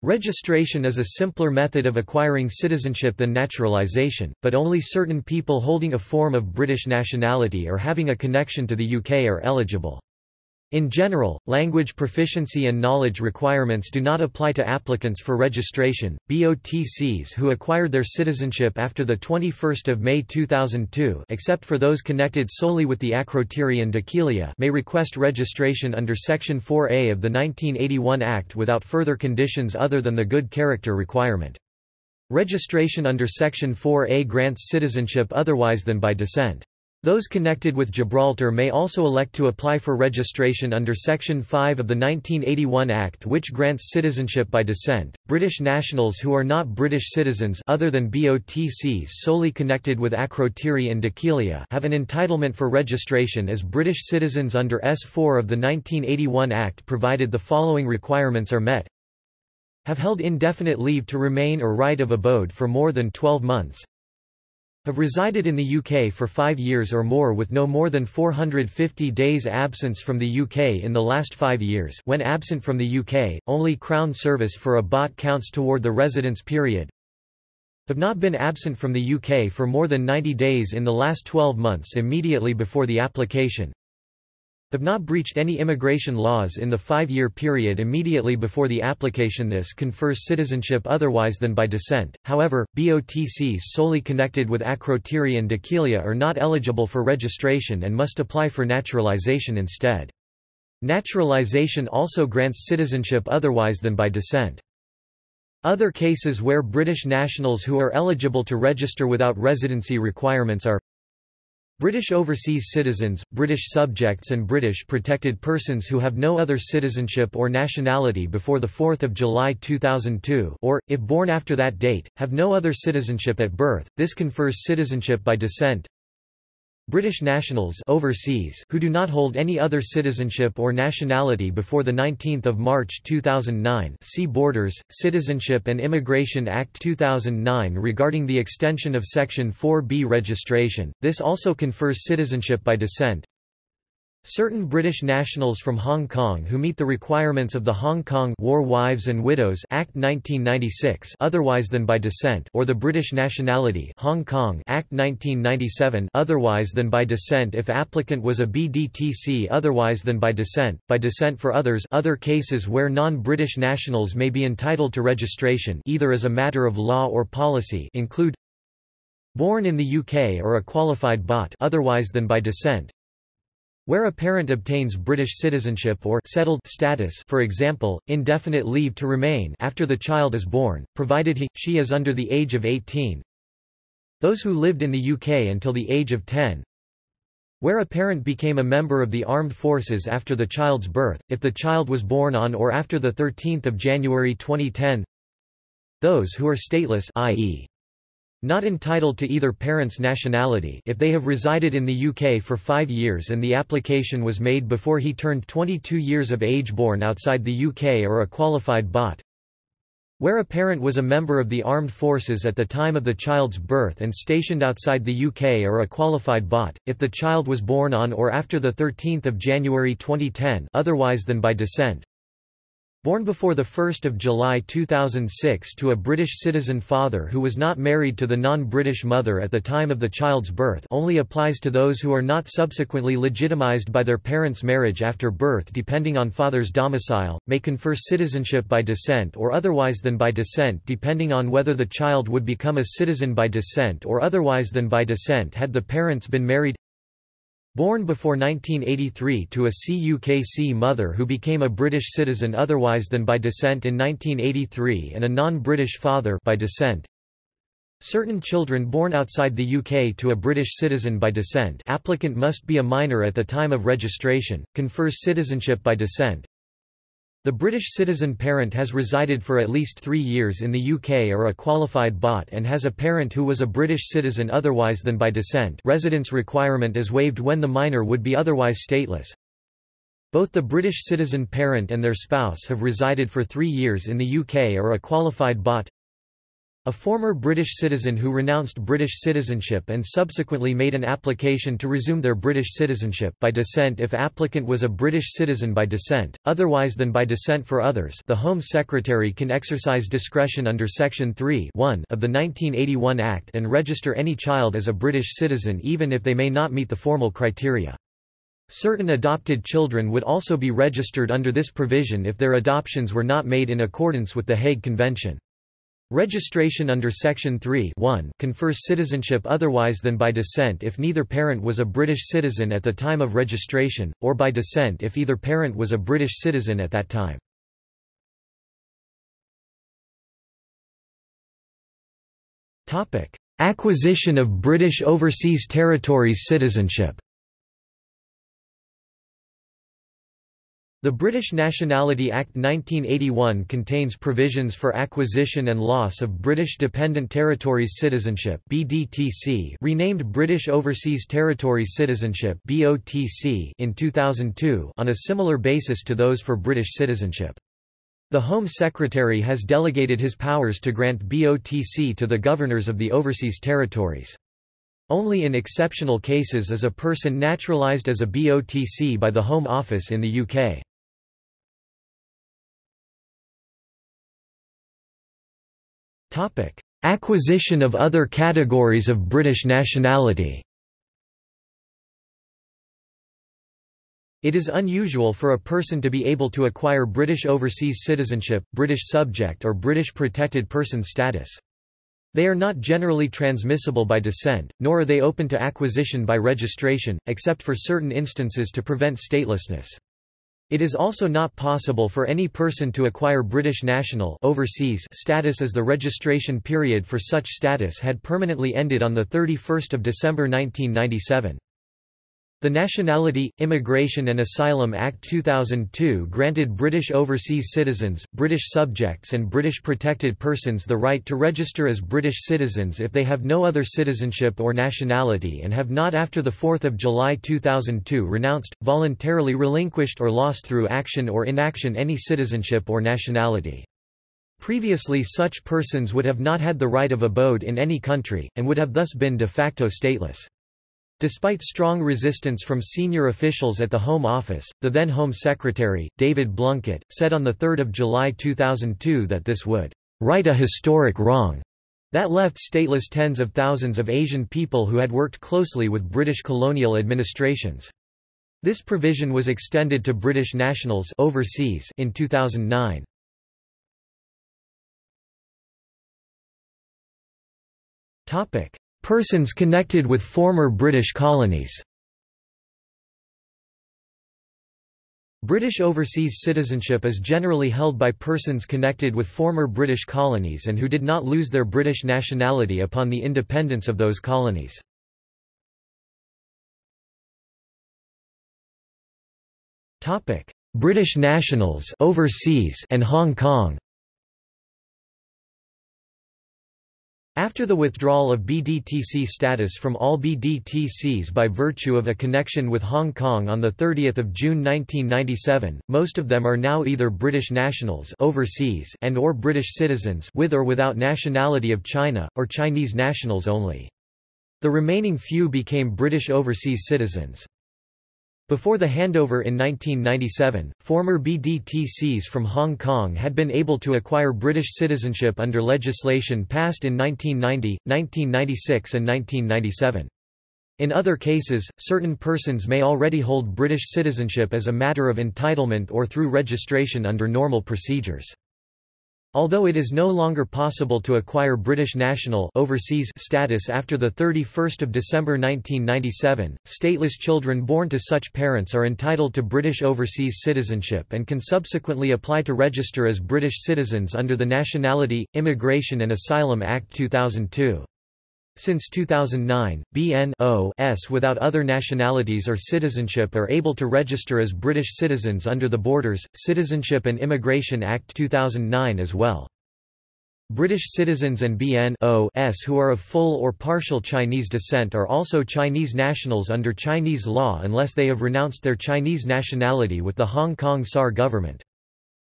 Registration is a simpler method of acquiring citizenship than naturalisation, but only certain people holding a form of British nationality or having a connection to the UK are eligible. In general, language proficiency and knowledge requirements do not apply to applicants for registration. BOTCs who acquired their citizenship after the 21st of May 2002, except for those connected solely with the Akrotiri and Dhekelia, may request registration under section 4A of the 1981 Act without further conditions other than the good character requirement. Registration under section 4A grants citizenship otherwise than by descent. Those connected with Gibraltar may also elect to apply for registration under Section 5 of the 1981 Act which grants citizenship by descent. British nationals who are not British citizens other than BOTCs solely connected with Akrotiri and Dhekelia have an entitlement for registration as British citizens under S4 of the 1981 Act provided the following requirements are met have held indefinite leave to remain or right of abode for more than 12 months have resided in the UK for five years or more with no more than 450 days absence from the UK in the last five years. When absent from the UK, only Crown service for a BOT counts toward the residence period. Have not been absent from the UK for more than 90 days in the last 12 months immediately before the application have not breached any immigration laws in the five-year period immediately before the application This confers citizenship otherwise than by descent, however, BOTCs solely connected with Akrotiri and Dhekelia are not eligible for registration and must apply for naturalization instead. Naturalization also grants citizenship otherwise than by descent. Other cases where British nationals who are eligible to register without residency requirements are British overseas citizens, British subjects and British protected persons who have no other citizenship or nationality before 4 July 2002 or, if born after that date, have no other citizenship at birth, this confers citizenship by descent, British nationals overseas who do not hold any other citizenship or nationality before 19 March 2009 see Borders, Citizenship and Immigration Act 2009 regarding the extension of Section 4B registration, this also confers citizenship by descent, Certain British nationals from Hong Kong who meet the requirements of the Hong Kong War Wives and Widows Act 1996 otherwise than by descent or the British Nationality Hong Kong Act 1997 otherwise than by descent if applicant was a BDTC otherwise than by descent by descent for others other cases where non-British nationals may be entitled to registration either as a matter of law or policy include born in the UK or a qualified BOT otherwise than by descent where a parent obtains British citizenship or settled status for example, indefinite leave to remain after the child is born, provided he, she is under the age of 18 Those who lived in the UK until the age of 10 where a parent became a member of the armed forces after the child's birth, if the child was born on or after 13 January 2010 Those who are stateless i.e. not entitled to either parent's nationality if they have resided in the UK for five years and the application was made before he turned 22 years of age born outside the UK or a qualified BOT, where a parent was a member of the armed forces at the time of the child's birth and stationed outside the UK or a qualified BOT, if the child was born on or after 13 January 2010 otherwise than by descent, Born before 1 July 2006 to a British citizen father who was not married to the non-British mother at the time of the child's birth only applies to those who are not subsequently legitimized by their parents' marriage after birth depending on father's domicile, may confer citizenship by descent or otherwise than by descent depending on whether the child would become a citizen by descent or otherwise than by descent had the parents been married Born before 1983 to a CUKC mother who became a British citizen otherwise than by descent in 1983 and a non-British father by descent. Certain children born outside the UK to a British citizen by descent applicant must be a minor at the time of registration, confers citizenship by descent, the British citizen parent has resided for at least three years in the UK or a qualified BOT and has a parent who was a British citizen otherwise than by descent residence requirement is waived when the minor would be otherwise stateless. Both the British citizen parent and their spouse have resided for three years in the UK or a qualified BOT. A former British citizen who renounced British citizenship and subsequently made an application to resume their British citizenship by descent if applicant was a British citizen by descent, otherwise than by descent for others the Home Secretary can exercise discretion under Section 3 of the 1981 Act and register any child as a British citizen even if they may not meet the formal criteria. Certain adopted children would also be registered under this provision if their adoptions were not made in accordance with the Hague Convention. Registration under Section 3 confers citizenship otherwise than by descent if neither parent was a British citizen at the time of registration, or by descent if either parent was a British citizen at that time. Acquisition of British Overseas Territories citizenship The British Nationality Act 1981 contains provisions for acquisition and loss of British Dependent Territories Citizenship BDTC, renamed British Overseas Territories Citizenship BOTC in 2002 on a similar basis to those for British citizenship. The Home Secretary has delegated his powers to grant BOTC to the governors of the overseas territories. Only in exceptional cases is a person naturalised as a BOTC by the Home Office in the UK. Acquisition of other categories of British nationality It is unusual for a person to be able to acquire British overseas citizenship, British subject or British protected person status. They are not generally transmissible by descent, nor are they open to acquisition by registration, except for certain instances to prevent statelessness. It is also not possible for any person to acquire British national overseas status as the registration period for such status had permanently ended on 31 December 1997. The Nationality, Immigration and Asylum Act 2002 granted British overseas citizens, British subjects and British protected persons the right to register as British citizens if they have no other citizenship or nationality and have not after 4 July 2002 renounced, voluntarily relinquished or lost through action or inaction any citizenship or nationality. Previously such persons would have not had the right of abode in any country, and would have thus been de facto stateless. Despite strong resistance from senior officials at the Home Office, the then Home Secretary, David Blunkett, said on 3 July 2002 that this would right a historic wrong that left stateless tens of thousands of Asian people who had worked closely with British colonial administrations. This provision was extended to British nationals overseas in 2009. Topic: Persons connected with former British colonies British overseas citizenship is generally held by persons connected with former British colonies and who did not lose their British nationality upon the independence of those colonies. British nationals overseas and Hong Kong After the withdrawal of BDTC status from all BDTCs by virtue of a connection with Hong Kong on 30 June 1997, most of them are now either British nationals overseas and or British citizens with or without nationality of China, or Chinese nationals only. The remaining few became British overseas citizens. Before the handover in 1997, former BDTCs from Hong Kong had been able to acquire British citizenship under legislation passed in 1990, 1996 and 1997. In other cases, certain persons may already hold British citizenship as a matter of entitlement or through registration under normal procedures. Although it is no longer possible to acquire British national overseas status after 31 December 1997, stateless children born to such parents are entitled to British overseas citizenship and can subsequently apply to register as British citizens under the Nationality, Immigration and Asylum Act 2002. Since 2009, BN without other nationalities or citizenship are able to register as British citizens under the Borders, Citizenship and Immigration Act 2009 as well. British citizens and BN who are of full or partial Chinese descent are also Chinese nationals under Chinese law unless they have renounced their Chinese nationality with the Hong Kong SAR government.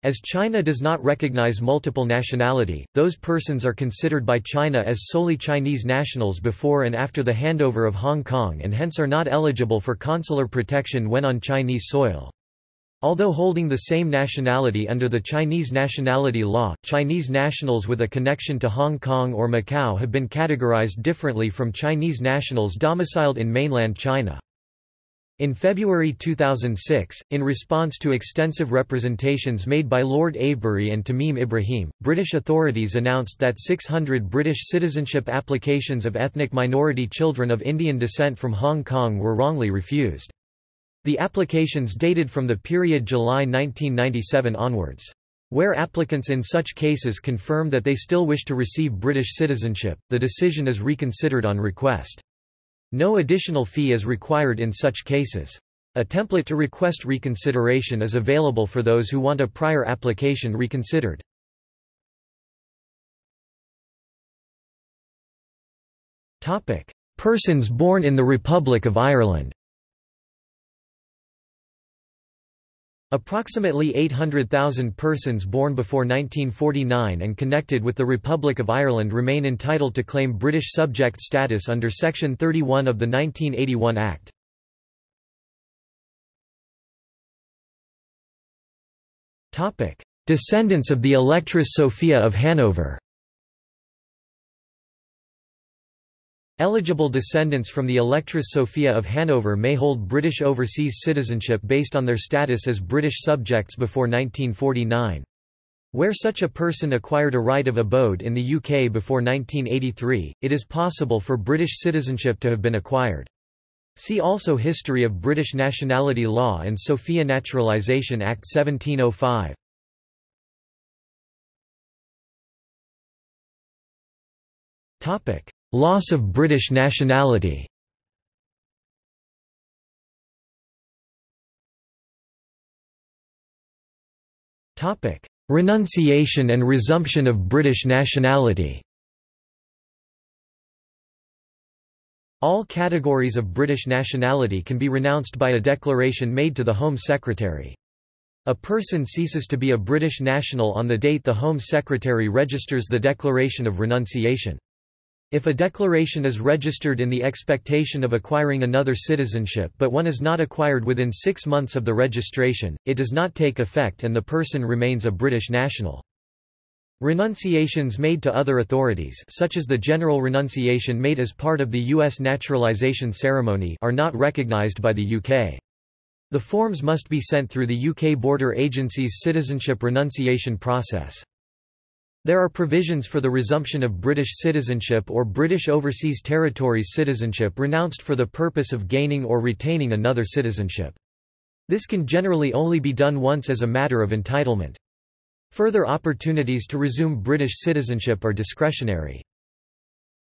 As China does not recognize multiple nationality, those persons are considered by China as solely Chinese nationals before and after the handover of Hong Kong and hence are not eligible for consular protection when on Chinese soil. Although holding the same nationality under the Chinese nationality law, Chinese nationals with a connection to Hong Kong or Macau have been categorized differently from Chinese nationals domiciled in mainland China. In February 2006, in response to extensive representations made by Lord Avebury and Tameem Ebrahim, British authorities announced that 600 British citizenship applications of ethnic minority children of Indian descent from Hong Kong were wrongly refused. The applications dated from the period July 1997 onwards. Where applicants in such cases confirm that they still wish to receive British citizenship, the decision is reconsidered on request. No additional fee is required in such cases. A template to request reconsideration is available for those who want a prior application reconsidered. Persons born in the Republic of Ireland Approximately 800,000 persons born before 1949 and connected with the Republic of Ireland remain entitled to claim British subject status under Section 31 of the 1981 Act. Descendants of the Electress Sophia of Hanover Eligible descendants from the Electress Sophia of Hanover may hold British overseas citizenship based on their status as British subjects before 1949. Where such a person acquired a right of abode in the UK before 1983, it is possible for British citizenship to have been acquired. See also History of British Nationality Law and Sophia Naturalisation Act 1705. Loss of British nationality Renunciation and resumption of British nationality All categories of British nationality can be renounced by a declaration made to the Home Secretary. A person ceases to be a British national on the date the Home Secretary registers the declaration of renunciation. If a declaration is registered in the expectation of acquiring another citizenship but one is not acquired within six months of the registration, it does not take effect and the person remains a British national. Renunciations made to other authorities such as the general renunciation made as part of the U.S. naturalization ceremony are not recognised by the UK. The forms must be sent through the UK Border Agency's citizenship renunciation process. There are provisions for the resumption of British citizenship or British Overseas Territories citizenship renounced for the purpose of gaining or retaining another citizenship. This can generally only be done once as a matter of entitlement. Further opportunities to resume British citizenship are discretionary.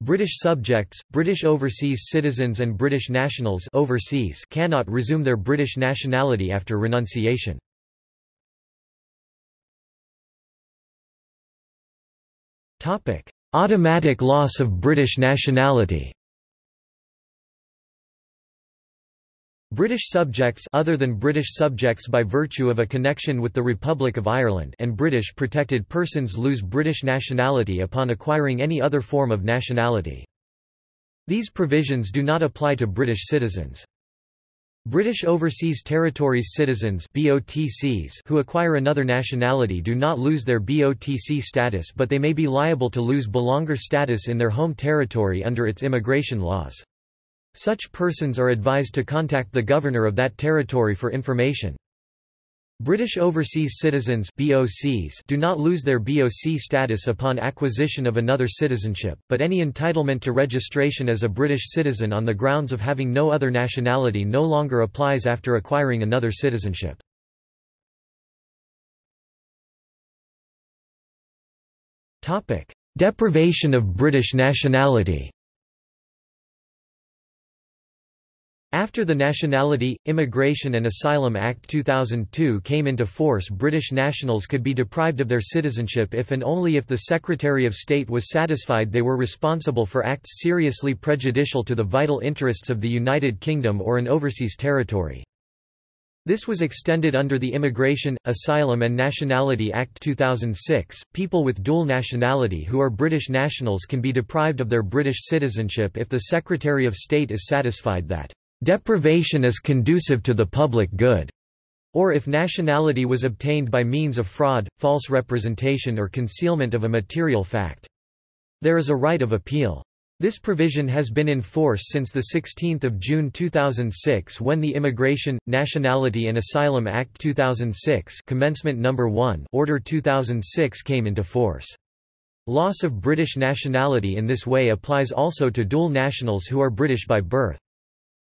British subjects, British overseas citizens and British nationals overseas cannot resume their British nationality after renunciation. Automatic loss of British nationality. British subjects other than British subjects by virtue of a connection with the Republic of Ireland and British protected persons lose British nationality upon acquiring any other form of nationality. These provisions do not apply to British citizens. British Overseas Territories citizens BOTCs who acquire another nationality do not lose their BOTC status but they may be liable to lose belonger status in their home territory under its immigration laws. Such persons are advised to contact the governor of that territory for information. British overseas citizens BOCs do not lose their BOC status upon acquisition of another citizenship, but any entitlement to registration as a British citizen on the grounds of having no other nationality no longer applies after acquiring another citizenship. Deprivation of British nationality After the Nationality, Immigration and Asylum Act 2002 came into force British nationals could be deprived of their citizenship if and only if the Secretary of State was satisfied they were responsible for acts seriously prejudicial to the vital interests of the United Kingdom or an overseas territory. This was extended under the Immigration, Asylum and Nationality Act 2006. People with dual nationality who are British nationals can be deprived of their British citizenship if the Secretary of State is satisfied that deprivation is conducive to the public good, or if nationality was obtained by means of fraud, false representation or concealment of a material fact. There is a right of appeal. This provision has been in force since 16 June 2006 when the Immigration, Nationality and Asylum Act 2006 Commencement No. 1 Order 2006 came into force. Loss of British nationality in this way applies also to dual nationals who are British by birth.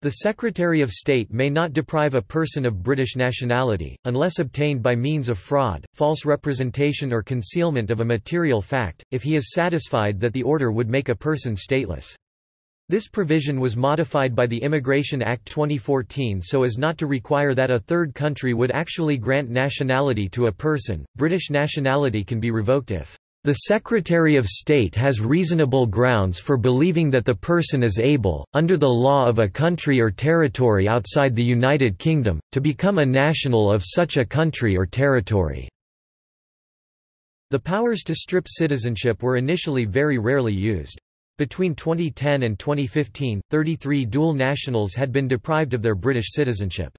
The Secretary of State may not deprive a person of British nationality, unless obtained by means of fraud, false representation or concealment of a material fact, if he is satisfied that the order would make a person stateless. This provision was modified by the Immigration Act 2014 so as not to require that a third country would actually grant nationality to a person. British nationality can be revoked if the Secretary of State has reasonable grounds for believing that the person is able, under the law of a country or territory outside the United Kingdom, to become a national of such a country or territory." The powers to strip citizenship were initially very rarely used. Between 2010 and 2015, 33 dual nationals had been deprived of their British citizenship.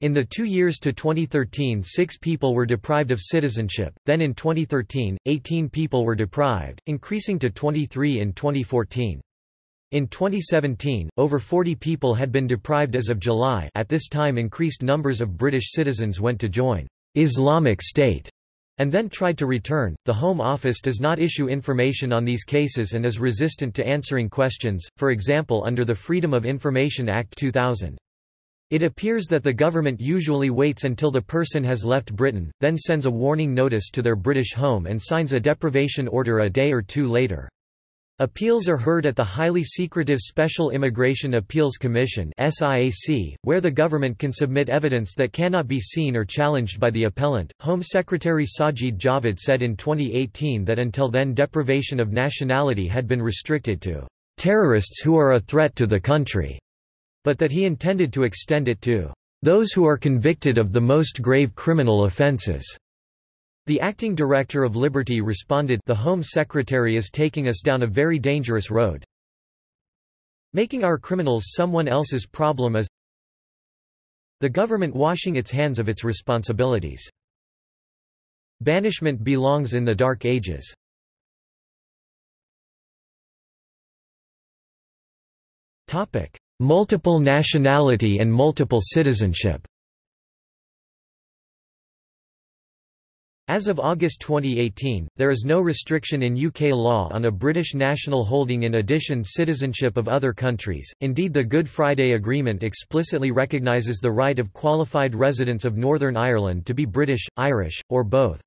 In the two years to 2013 six people were deprived of citizenship, then in 2013, 18 people were deprived, increasing to 23 in 2014. In 2017, over 40 people had been deprived as of July at this time increased numbers of British citizens went to join Islamic State and then tried to return. The Home Office does not issue information on these cases and is resistant to answering questions, for example under the Freedom of Information Act 2000. It appears that the government usually waits until the person has left Britain, then sends a warning notice to their British home and signs a deprivation order a day or two later. Appeals are heard at the highly secretive Special Immigration Appeals Commission where the government can submit evidence that cannot be seen or challenged by the appellant. Home Secretary Sajid Javid said in 2018 that until then deprivation of nationality had been restricted to terrorists who are a threat to the country but that he intended to extend it to those who are convicted of the most grave criminal offences. The acting director of Liberty responded the Home Secretary is taking us down a very dangerous road. Making our criminals someone else's problem is the government washing its hands of its responsibilities. Banishment belongs in the Dark Ages. Multiple nationality and multiple citizenship As of August 2018, there is no restriction in UK law on a British national holding in addition citizenship of other countries, indeed the Good Friday Agreement explicitly recognises the right of qualified residents of Northern Ireland to be British, Irish, or both.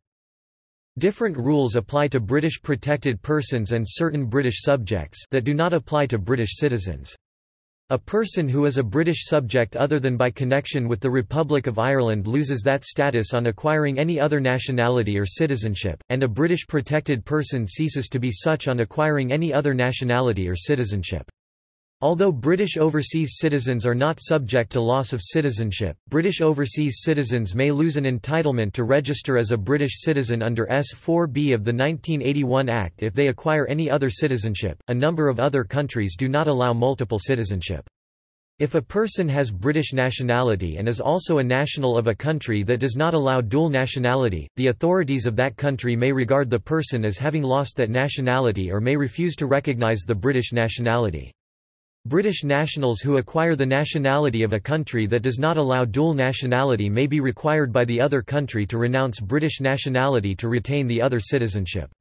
Different rules apply to British protected persons and certain British subjects that do not apply to British citizens. A person who is a British subject other than by connection with the Republic of Ireland loses that status on acquiring any other nationality or citizenship, and a British protected person ceases to be such on acquiring any other nationality or citizenship. Although British overseas citizens are not subject to loss of citizenship, British overseas citizens may lose an entitlement to register as a British citizen under S4B of the 1981 Act if they acquire any other citizenship. A number of other countries do not allow multiple citizenship. If a person has British nationality and is also a national of a country that does not allow dual nationality, the authorities of that country may regard the person as having lost that nationality or may refuse to recognise the British nationality. British nationals who acquire the nationality of a country that does not allow dual nationality may be required by the other country to renounce British nationality to retain the other citizenship.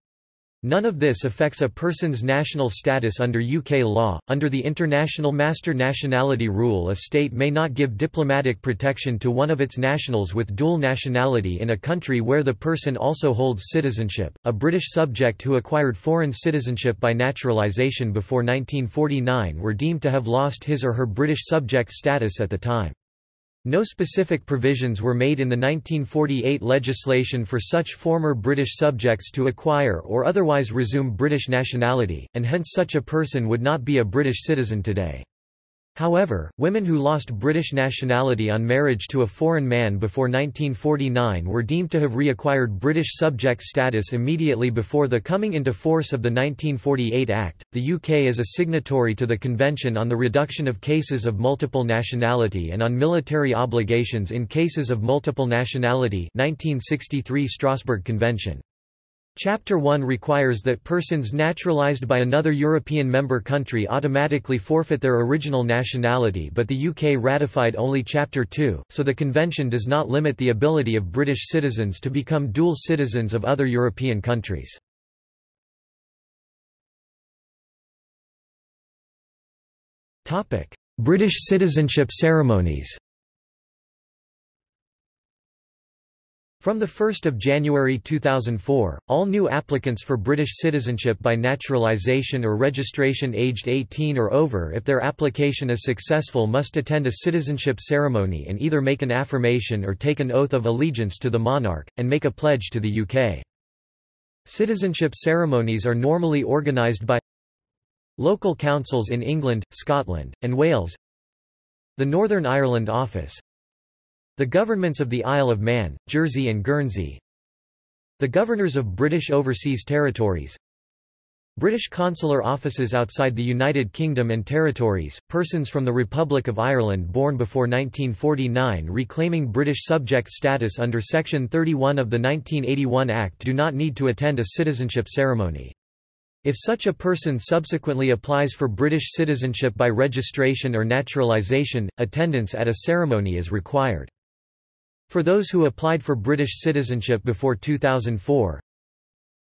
None of this affects a person's national status under UK law. Under the International Master Nationality Rule, a state may not give diplomatic protection to one of its nationals with dual nationality in a country where the person also holds citizenship. A British subject who acquired foreign citizenship by naturalisation before 1949 were deemed to have lost his or her British subject status at the time. No specific provisions were made in the 1948 legislation for such former British subjects to acquire or otherwise resume British nationality, and hence such a person would not be a British citizen today. However, women who lost British nationality on marriage to a foreign man before 1949 were deemed to have reacquired British subject status immediately before the coming into force of the 1948 Act. The UK is a signatory to the Convention on the Reduction of Cases of Multiple Nationality and on Military Obligations in Cases of Multiple Nationality 1963 Strasbourg Convention. Chapter 1 requires that persons naturalized by another European member country automatically forfeit their original nationality but the UK ratified only Chapter 2, so the convention does not limit the ability of British citizens to become dual citizens of other European countries. British citizenship ceremonies From 1 January 2004, all new applicants for British citizenship by naturalisation or registration aged 18 or over if their application is successful must attend a citizenship ceremony and either make an affirmation or take an oath of allegiance to the monarch, and make a pledge to the UK. Citizenship ceremonies are normally organised by local councils in England, Scotland, and Wales the Northern Ireland Office the governments of the Isle of Man, Jersey and Guernsey The governors of British Overseas Territories British consular offices outside the United Kingdom and Territories, persons from the Republic of Ireland born before 1949 reclaiming British subject status under Section 31 of the 1981 Act do not need to attend a citizenship ceremony. If such a person subsequently applies for British citizenship by registration or naturalisation, attendance at a ceremony is required. For those who applied for British citizenship before 2004,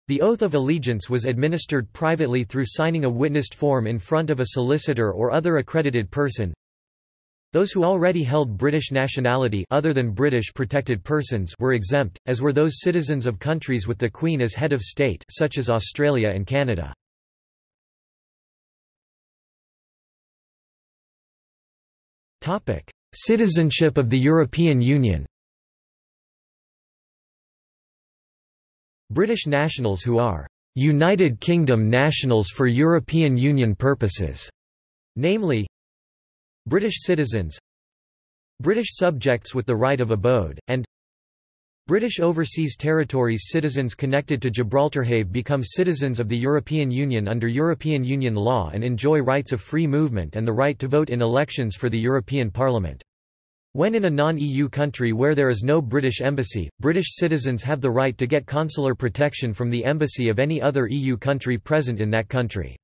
the oath of allegiance was administered privately through signing a witnessed form in front of a solicitor or other accredited person. Those who already held British nationality other than British protected persons were exempt, as were those citizens of countries with the Queen as head of state such as Australia and Canada. Citizenship of the European Union British nationals who are United Kingdom nationals for European Union purposes, namely British citizens British subjects with the right of abode, and British Overseas Territories citizens connected to Gibraltar have become citizens of the European Union under European Union law and enjoy rights of free movement and the right to vote in elections for the European Parliament. When in a non-EU country where there is no British embassy, British citizens have the right to get consular protection from the embassy of any other EU country present in that country.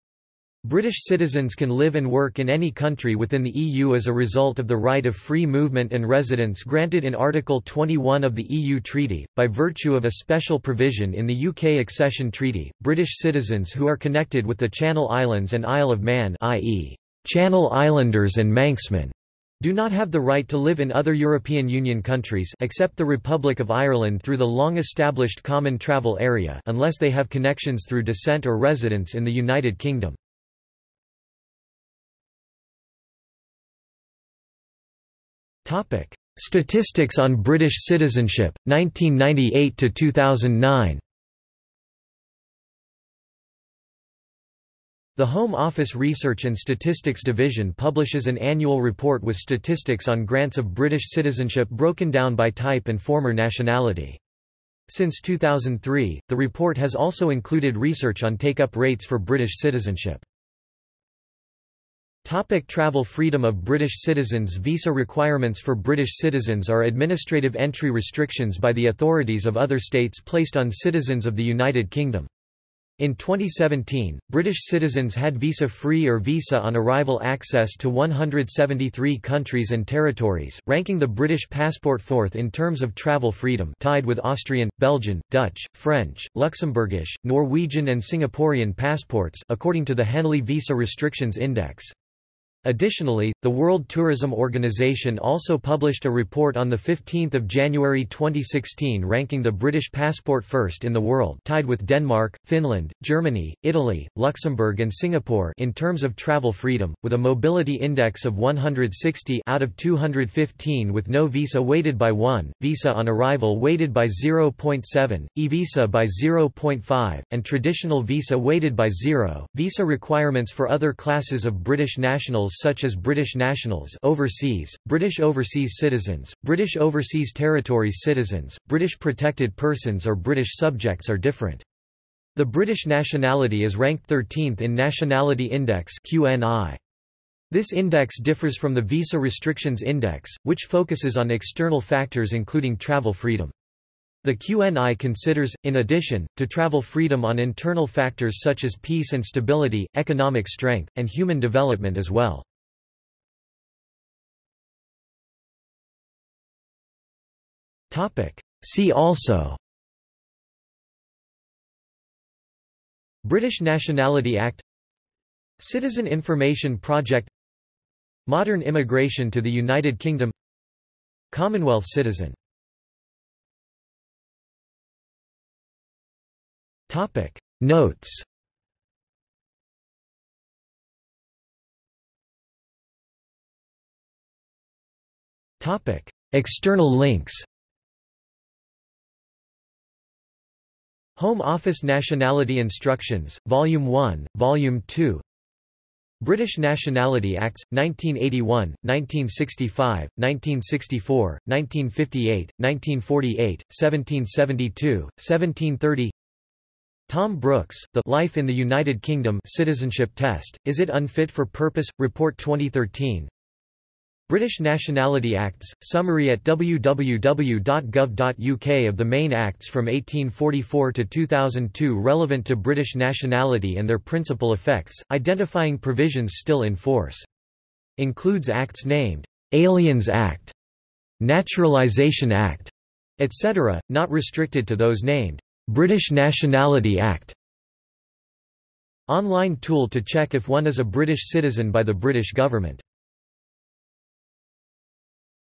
British citizens can live and work in any country within the EU as a result of the right of free movement and residence granted in Article 21 of the EU Treaty. By virtue of a special provision in the UK Accession Treaty, British citizens who are connected with the Channel Islands and Isle of Man, i.e., Channel Islanders and Manxmen, do not have the right to live in other European Union countries except the Republic of Ireland through the long-established common travel area unless they have connections through descent or residence in the United Kingdom. Statistics on British citizenship, 1998–2009 The Home Office Research and Statistics Division publishes an annual report with statistics on grants of British citizenship broken down by type and former nationality. Since 2003, the report has also included research on take-up rates for British citizenship. Topic travel freedom of British citizens Visa requirements for British citizens are administrative entry restrictions by the authorities of other states placed on citizens of the United Kingdom. In 2017, British citizens had visa-free or visa-on-arrival access to 173 countries and territories, ranking the British passport fourth in terms of travel freedom tied with Austrian, Belgian, Dutch, French, Luxembourgish, Norwegian and Singaporean passports according to the Henley Visa Restrictions Index. Additionally, the World Tourism Organization also published a report on 15 January 2016 ranking the British passport first in the world tied with Denmark, Finland, Germany, Italy, Luxembourg and Singapore in terms of travel freedom, with a mobility index of 160 out of 215 with no visa weighted by 1, visa on arrival weighted by 0.7, e-visa by 0.5, and traditional visa weighted by 0. Visa requirements for other classes of British such as British nationals overseas, British overseas citizens, British overseas territories citizens, British protected persons or British subjects are different. The British nationality is ranked 13th in Nationality Index QNI. This index differs from the Visa Restrictions Index, which focuses on external factors including travel freedom. The QNI considers, in addition, to travel freedom on internal factors such as peace and stability, economic strength, and human development as well. See also British Nationality Act Citizen Information Project Modern immigration to the United Kingdom Commonwealth citizen Topic. Notes. Topic. External links. Home Office Nationality Instructions, Volume 1, Volume 2 British Nationality Acts, 1981, 1965, 1964, 1958, 1948, 1772, 1730 Thom Brooks, The Life in the United Kingdom Citizenship Test, Is It Unfit for Purpose? Report 2013 British Nationality Acts, summary at www.gov.uk of the main acts from 1844 to 2002 relevant to British nationality and their principal effects, identifying provisions still in force. Includes acts named, "'Aliens Act", Naturalisation Act", etc., not restricted to those named, British Nationality Act. Online tool to check if one is a British citizen by the British government.